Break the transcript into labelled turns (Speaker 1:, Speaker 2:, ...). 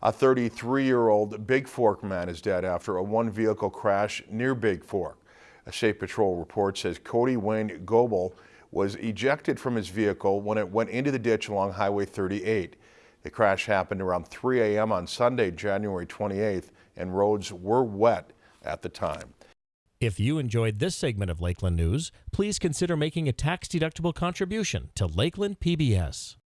Speaker 1: A 33-year-old Big Fork man is dead after a one-vehicle crash near Big Fork. A State Patrol report says Cody Wayne Goebel was ejected from his vehicle when it went into the ditch along Highway 38. The crash happened around 3 a.m. on Sunday, January 28th, and roads were wet at the time.
Speaker 2: If you enjoyed this segment of Lakeland News, please consider making a tax-deductible contribution to Lakeland PBS.